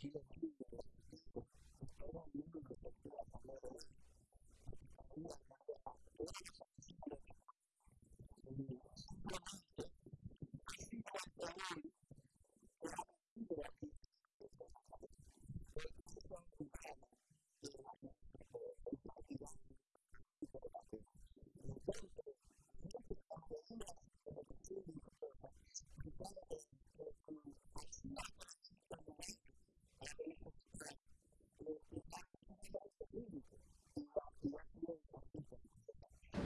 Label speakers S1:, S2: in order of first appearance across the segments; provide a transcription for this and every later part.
S1: Keep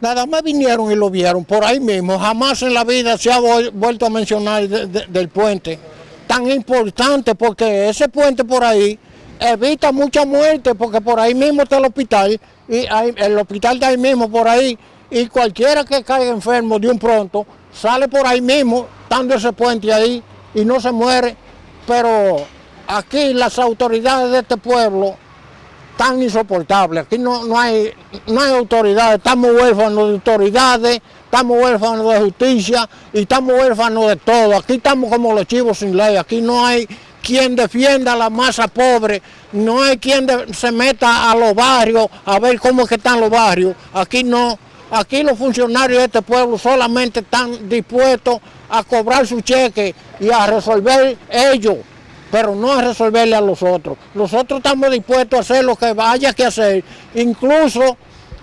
S1: Nada más vinieron y lo vieron por ahí mismo. Jamás en la vida se ha vuelto a mencionar del puente. Tan importante porque ese puente por ahí evita mucha muerte porque por ahí mismo está el hospital y el hospital está ahí mismo por ahí y cualquiera que caiga enfermo de un pronto sale por ahí mismo dando ese puente ahí y no se muere. Pero aquí las autoridades de este pueblo tan insoportable. Aquí no, no, hay, no hay autoridades, estamos huérfanos de autoridades, estamos huérfanos de justicia y estamos huérfanos de todo. Aquí estamos como los chivos sin ley, aquí no hay quien defienda a la masa pobre, no hay quien se meta a los barrios a ver cómo es que están los barrios. Aquí no, aquí los funcionarios de este pueblo solamente están dispuestos a cobrar su cheque y a resolver ellos pero no a resolverle a los otros. Nosotros estamos dispuestos a hacer lo que haya que hacer. Incluso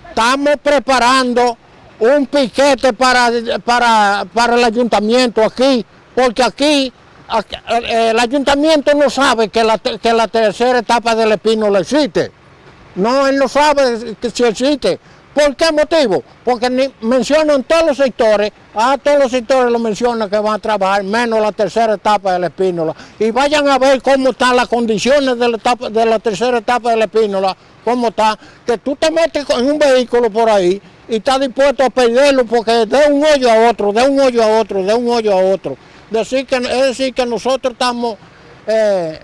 S1: estamos preparando un piquete para, para, para el ayuntamiento aquí, porque aquí, el ayuntamiento no sabe que la, que la tercera etapa del Espino le existe. No, él no sabe que si existe. ¿Por qué motivo? Porque mencionan todos los sectores, a todos los sectores lo mencionan que van a trabajar, menos la tercera etapa de la espínola. Y vayan a ver cómo están las condiciones de la, etapa, de la tercera etapa de la espínola, cómo está, que tú te metes en un vehículo por ahí y estás dispuesto a perderlo porque de un hoyo a otro, de un hoyo a otro, de un hoyo a otro. Decir que, es decir que nosotros estamos eh,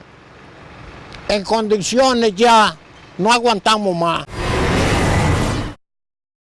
S1: en condiciones ya, no aguantamos más.